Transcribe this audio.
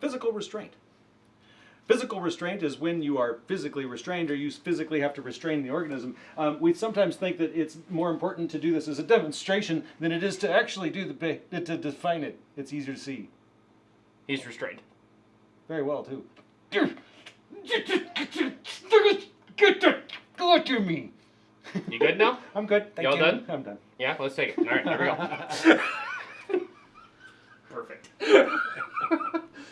Physical restraint. Physical restraint is when you are physically restrained or you physically have to restrain the organism. Um, we sometimes think that it's more important to do this as a demonstration than it is to actually do the to define it. It's easier to see. He's restrained. Very well too. Get go to me. You good now? I'm good. Thank Y'all you. done? I'm done. Yeah, let's take it. All right, here we go. Perfect.